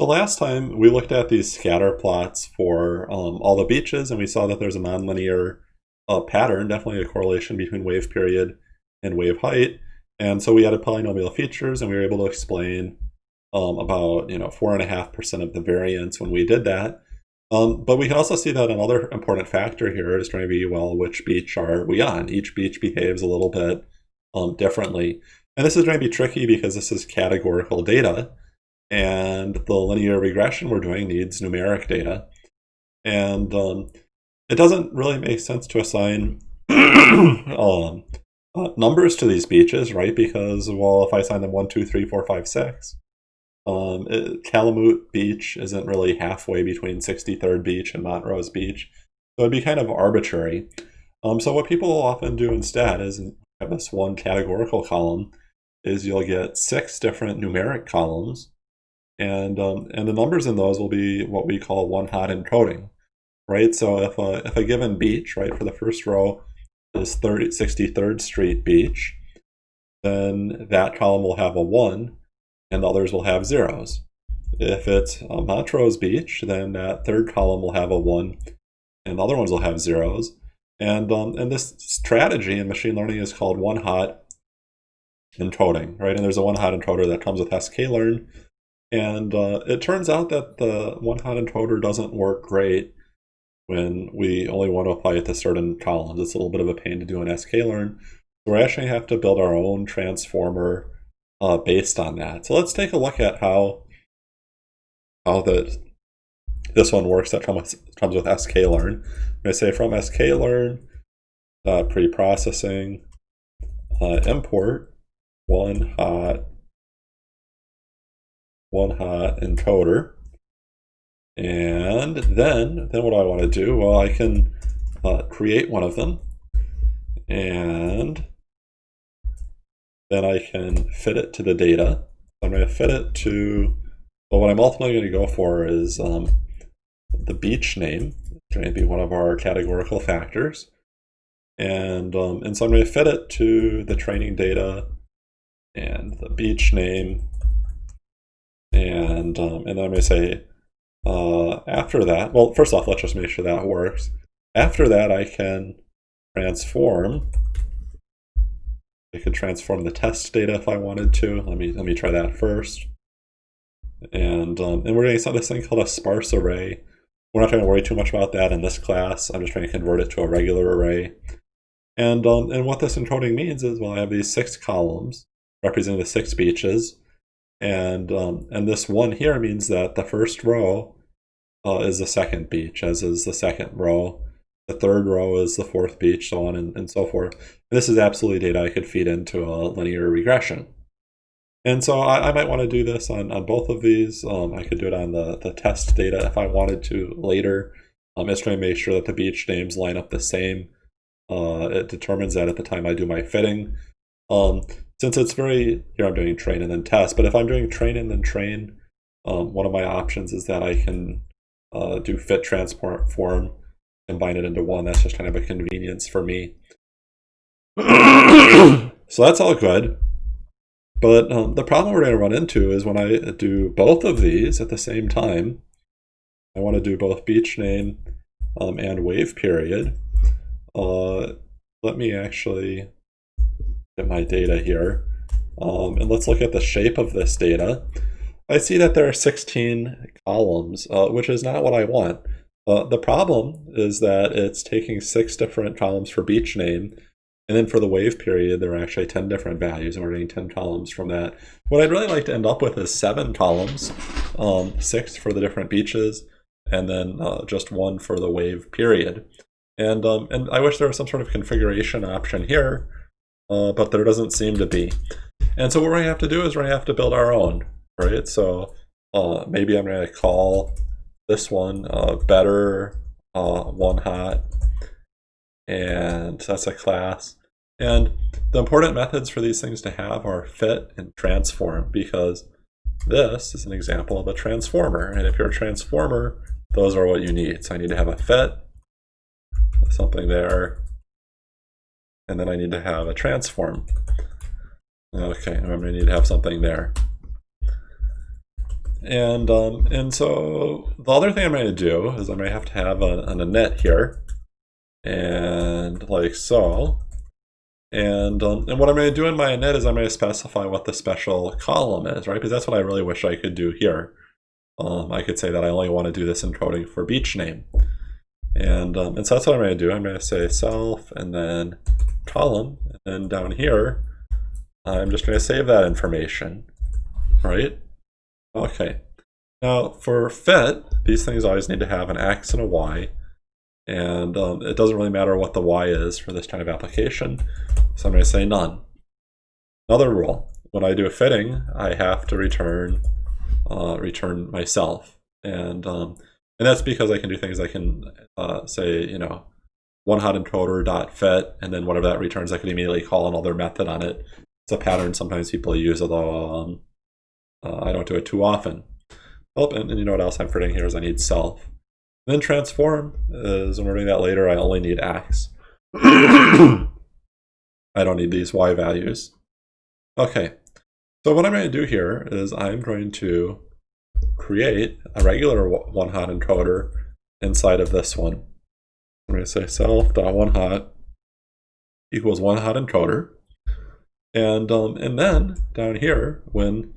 The last time we looked at these scatter plots for um, all the beaches and we saw that there's a nonlinear uh, pattern, definitely a correlation between wave period and wave height. And so we added polynomial features and we were able to explain um, about you know four and a half percent of the variance when we did that. Um, but we can also see that another important factor here is trying to be, well, which beach are we on? Each beach behaves a little bit um, differently. And this is going to be tricky because this is categorical data. And the linear regression we're doing needs numeric data. And um, it doesn't really make sense to assign um, uh, numbers to these beaches, right? Because, well, if I assign them 1, 2, 3, 4, 5, 6, um, it, Beach isn't really halfway between 63rd Beach and Montrose Beach. So it'd be kind of arbitrary. Um, so what people often do instead is have this one categorical column is you'll get six different numeric columns and um, and the numbers in those will be what we call one hot encoding, right? So if a, if a given beach, right, for the first row is 30, 63rd Street Beach, then that column will have a 1, and the others will have zeros. If it's Montrose Beach, then that third column will have a 1, and the other ones will have zeros. And, um, and this strategy in machine learning is called one-hot encoding, right? And there's a one-hot encoder that comes with sklearn, and uh, it turns out that the one-hot encoder doesn't work great when we only want to apply it to certain columns. It's a little bit of a pain to do in sklearn. So we actually have to build our own transformer uh, based on that. So let's take a look at how how the this one works that comes comes with sklearn. I say from sklearn uh, pre-processing uh, import one hot one hot encoder. And then, then what do I want to do? Well, I can uh, create one of them. And then I can fit it to the data. I'm going to fit it to, well, what I'm ultimately going to go for is um, the beach name. It's going to be one of our categorical factors. And, um, and so I'm going to fit it to the training data and the beach name and, um, and then I'm going to say, uh, after that, well, first off, let's just make sure that works. After that, I can transform. I could transform the test data if I wanted to. Let me let me try that first. And um, and we're going to this thing called a sparse array. We're not trying to worry too much about that in this class. I'm just trying to convert it to a regular array. And um, and what this encoding means is, well, I have these six columns representing the six beaches. And, um, and this one here means that the first row uh, is the second beach, as is the second row. The third row is the fourth beach, so on and, and so forth. And this is absolutely data I could feed into a linear regression. And so I, I might want to do this on, on both of these. Um, I could do it on the, the test data if I wanted to later. Um, just trying to make sure that the beach names line up the same. Uh, it determines that at the time I do my fitting. Um, since it's very, here I'm doing train and then test, but if I'm doing train and then train, um, one of my options is that I can uh, do fit transport transform, combine it into one. That's just kind of a convenience for me. so that's all good. But um, the problem we're going to run into is when I do both of these at the same time, I want to do both beach name um, and wave period. Uh, let me actually my data here. Um, and let's look at the shape of this data. I see that there are 16 columns, uh, which is not what I want. Uh, the problem is that it's taking six different columns for beach name, and then for the wave period, there are actually 10 different values, and we're getting 10 columns from that. What I'd really like to end up with is seven columns, um, six for the different beaches, and then uh, just one for the wave period. And, um, and I wish there was some sort of configuration option here uh, but there doesn't seem to be. And so what we have to do is we have to build our own, right? So uh, maybe I'm going to call this one uh, better one hot, and that's a class. And the important methods for these things to have are fit and transform because this is an example of a transformer. And if you're a transformer, those are what you need. So I need to have a fit, something there, and then I need to have a transform. Okay, I'm going to need to have something there. and um, and so the other thing I'm going to do is I'm going to have to have an init here, and like so. And, um, and what I'm going to do in my init is I'm going to specify what the special column is, right? Because that's what I really wish I could do here. Um, I could say that I only want to do this encoding for beach name. And, um, and so that's what I'm going to do. I'm going to say self and then column. And down here, I'm just going to save that information, right? Okay. Now for fit, these things always need to have an X and a Y. And um, it doesn't really matter what the Y is for this kind of application. So I'm going to say none. Another rule, when I do a fitting, I have to return uh, return myself. And um, and that's because I can do things I can uh, say, you know, one hot encoder dot fit, and then whatever that returns, I can immediately call another method on it. It's a pattern sometimes people use, although um, uh, I don't do it too often. Oh, and, and, you know what else I'm forgetting here is I need self. And then transform is, when we're doing that later, I only need x. I don't need these y values. Okay, so what I'm going to do here is I'm going to create a regular one-hot encoder inside of this one. I'm going to say self.onehot equals one-hot encoder. And, um, and then down here, when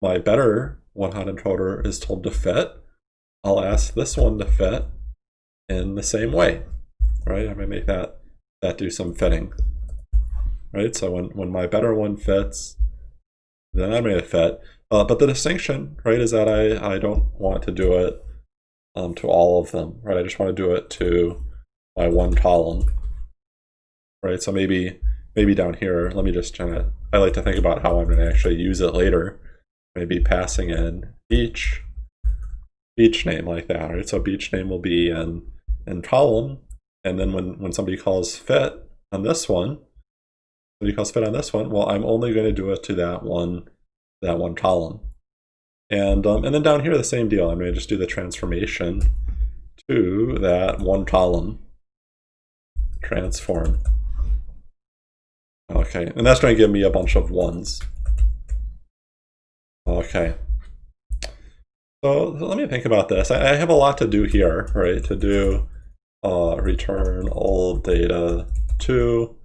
my better one-hot encoder is told to fit, I'll ask this one to fit in the same way, right? I'm going to make that, that do some fitting, right? So when, when my better one fits, then I'm going to fit. Uh, but the distinction, right, is that I, I don't want to do it um, to all of them, right? I just want to do it to my one column, right? So maybe maybe down here, let me just kind of, I like to think about how I'm going to actually use it later. Maybe passing in each beach name like that, right? So beach name will be in, in column, and then when, when somebody calls fit on this one, somebody calls fit on this one, well, I'm only going to do it to that one that one column. And, um, and then down here, the same deal. I'm going to just do the transformation to that one column transform. Okay, and that's going to give me a bunch of ones. Okay. So let me think about this. I, have a lot to do here, right? To do uh, return old data to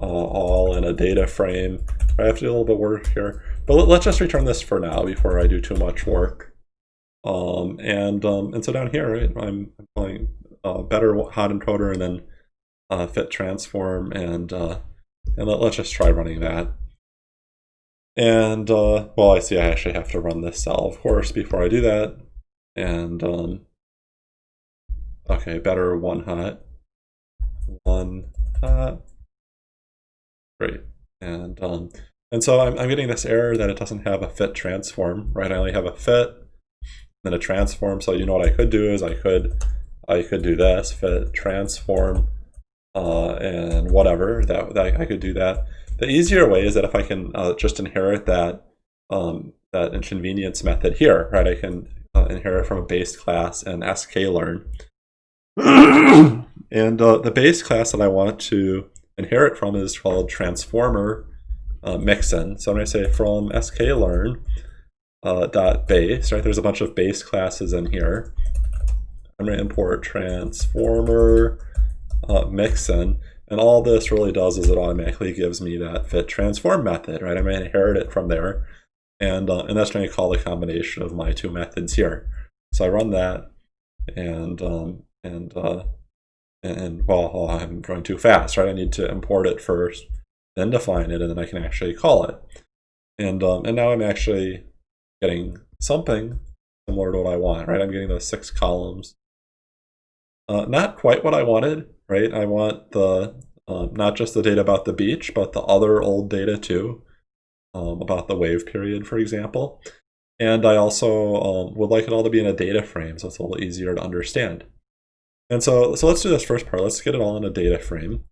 uh, all in a data frame. I have to do a little bit of work here. But let, us just return this for now before I do too much work. Um, and um, and so down here, right, I'm, calling uh, better hot encoder and then uh, fit transform and uh, and let, us just try running that. And uh, well, I see I actually have to run this cell, of course, before I do that. And um, okay, better one hot, one hot, great. And um, and so I'm, I'm getting this error that it doesn't have a fit transform, right? I only have a fit, then a transform. So you know what I could do is I could I could do this, fit transform, uh, and whatever, that, that I could do that. The easier way is that if I can uh, just inherit that um, that inconvenience method here, right? I can uh, inherit from a base class and sklearn. and uh, the base class that I want to inherit from is called transformer uh, mixin. So I'm going to say from sklearn uh, dot base, right? There's a bunch of base classes in here. I'm going to import transformer uh, mixin. And all this really does is it automatically gives me that fit transform method, right? I'm going to inherit it from there. And, uh, and that's going to call the combination of my two methods here. So I run that and, um, and, uh, and well, I'm going too fast, right? I need to import it first then define it, and then I can actually call it. And, um, and now I'm actually getting something similar to what I want, right? I'm getting those six columns. Uh, not quite what I wanted, right? I want the um, not just the data about the beach, but the other old data too, um, about the wave period, for example. And I also um, would like it all to be in a data frame, so it's a little easier to understand. And so, so let's do this first part. Let's get it all in a data frame.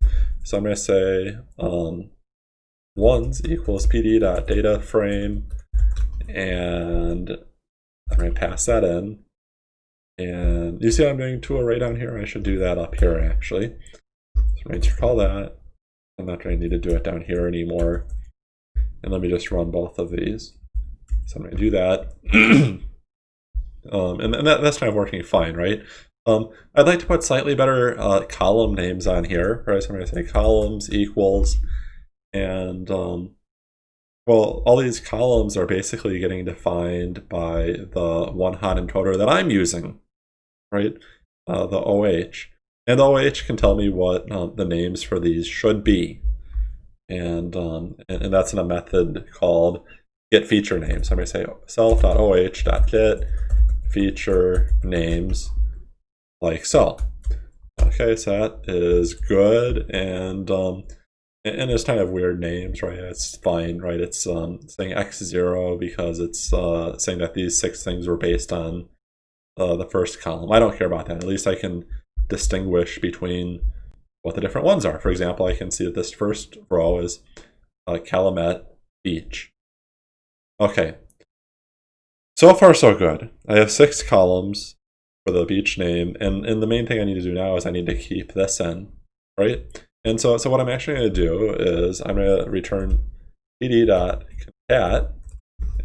So I'm going to say um, ones equals pd dot data frame, and I'm going to pass that in. And you see I'm doing to array down here? I should do that up here actually. So I'm going to call that. I'm not going to need to do it down here anymore. And let me just run both of these. So I'm going to do that. Um, and, and that, that's kind of working fine, right? Um, I'd like to put slightly better uh, column names on here, right? So I'm going to say columns equals, and um, well, all these columns are basically getting defined by the one hot encoder that I'm using, right? Uh, the OH. And the OH can tell me what um, the names for these should be. And, um, and, and, that's in a method called get feature names. So I'm going to say self.oh.get feature names like so. Okay, so that is good. And um, and it's kind of weird names, right? It's fine, right? It's um, saying x0 because it's uh, saying that these six things were based on uh, the first column. I don't care about that. At least I can distinguish between what the different ones are. For example, I can see that this first row is uh, Calumet Beach. Okay. So far, so good. I have six columns for the beach name, and, and the main thing I need to do now is I need to keep this in, right? And so, so what I'm actually going to do is I'm going to return pd.concat,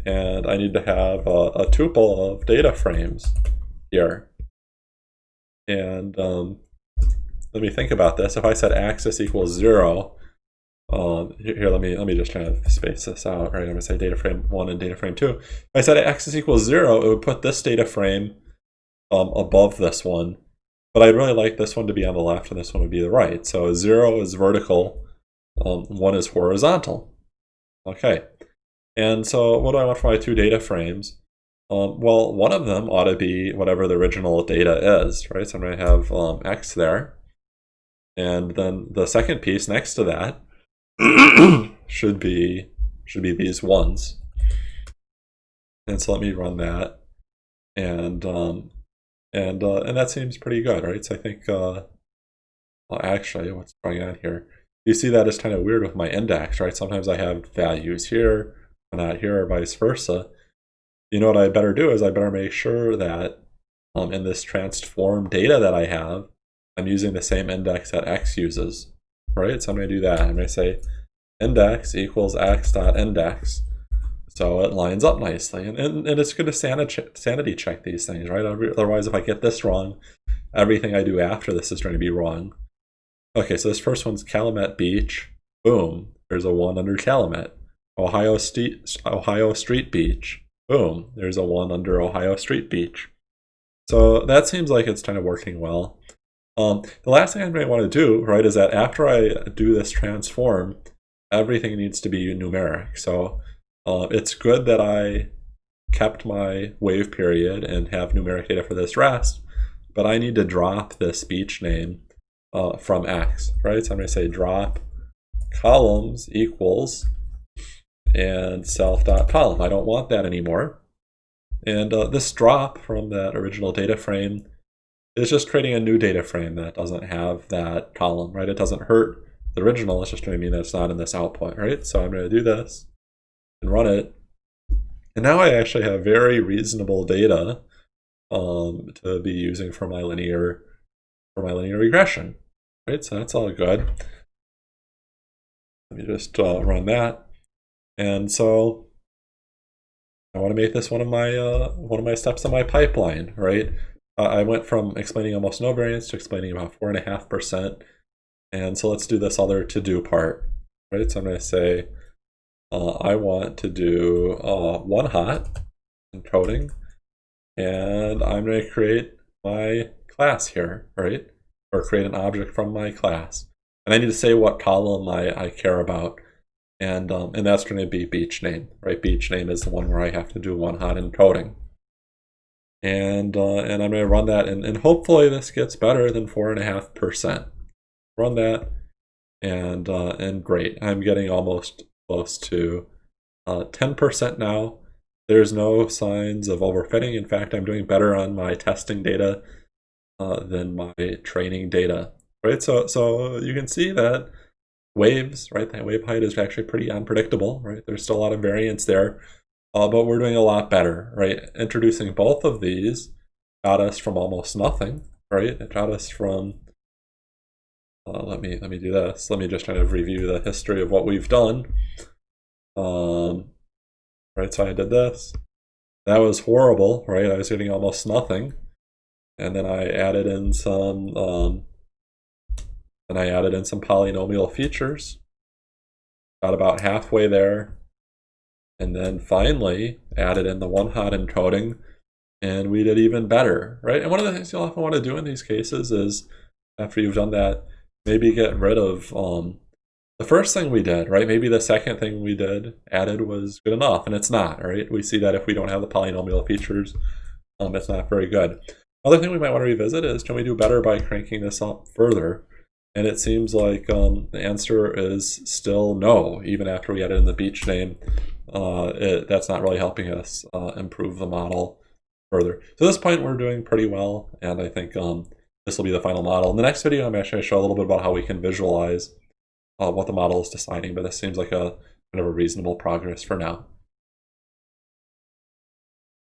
and I need to have a, a tuple of data frames here. And um, let me think about this. If I said axis equals zero, um, here, let me let me just kind of space this out. Right, I'm to say data frame one and data frame two. If I said axis equals zero, it would put this data frame um, above this one, but I'd really like this one to be on the left and this one would be the right. So 0 is vertical, um, 1 is horizontal. Okay. And so what do I want for my two data frames? Um, well, one of them ought to be whatever the original data is, right? So I'm going to have um, x there. And then the second piece next to that should be should be these ones. And so let me run that. And um, and uh, and that seems pretty good, right? So I think, uh, well, actually, what's going on here? You see that is kind of weird with my index, right? Sometimes I have values here, and not here, or vice versa. You know what I better do is I better make sure that um, in this transform data that I have, I'm using the same index that x uses, right? So I'm going to do that. I'm going to say index equals x dot index so it lines up nicely. And, and, and it's good to sanity, sanity check these things, right? Otherwise, if I get this wrong, everything I do after this is going to be wrong. Okay, so this first one's Calumet Beach. Boom, there's a 1 under Calumet. Ohio, Street, Ohio Street Beach. Boom, there's a 1 under Ohio Street Beach. So that seems like it's kind of working well. Um, the last thing I might want to do, right, is that after I do this transform, everything needs to be numeric. So uh, it's good that I kept my wave period and have numeric data for this rest, but I need to drop this beach name uh, from X, right? So I'm going to say drop columns equals and self.column. I don't want that anymore. And uh, this drop from that original data frame is just creating a new data frame that doesn't have that column, right? It doesn't hurt the original, it's just going to mean that it's not in this output, right? So I'm going to do this and run it. And now I actually have very reasonable data um, to be using for my linear for my linear regression. Right, so that's all good. Let me just uh, run that. And so I want to make this one of my uh, one of my steps in my pipeline, right? Uh, I went from explaining almost no variance to explaining about four and a half percent. And so let's do this other to do part, right? So I'm going to say uh, I want to do uh, one hot encoding, and I'm going to create my class here, right? Or create an object from my class. And I need to say what column I, I care about. And, um, and that's going to be beach name, right? Beach name is the one where I have to do one hot encoding. And, uh, and I'm going to run that, and, and hopefully this gets better than 4.5%. Run that, and, uh, and great. I'm getting almost close to 10% uh, now. There's no signs of overfitting. In fact, I'm doing better on my testing data uh, than my training data, right? So, so you can see that waves, right? That wave height is actually pretty unpredictable, right? There's still a lot of variance there, uh, but we're doing a lot better, right? Introducing both of these got us from almost nothing, right? It got us from uh, let me let me do this. Let me just kind of review the history of what we've done. Um, right, so I did this, that was horrible, right? I was getting almost nothing. And then I added in some, um, and I added in some polynomial features. Got about halfway there. And then finally added in the one hot encoding and we did even better, right? And one of the things you'll often want to do in these cases is after you've done that, maybe get rid of um, the first thing we did, right? Maybe the second thing we did added was good enough, and it's not, right? We see that if we don't have the polynomial features, um, it's not very good. Other thing we might want to revisit is can we do better by cranking this up further? And it seems like um, the answer is still no, even after we added in the beach name. Uh, it, that's not really helping us uh, improve the model further. So at this point, we're doing pretty well, and I think um, this will be the final model. In the next video, I'm actually going to show a little bit about how we can visualize uh, what the model is deciding, but this seems like a kind of a reasonable progress for now.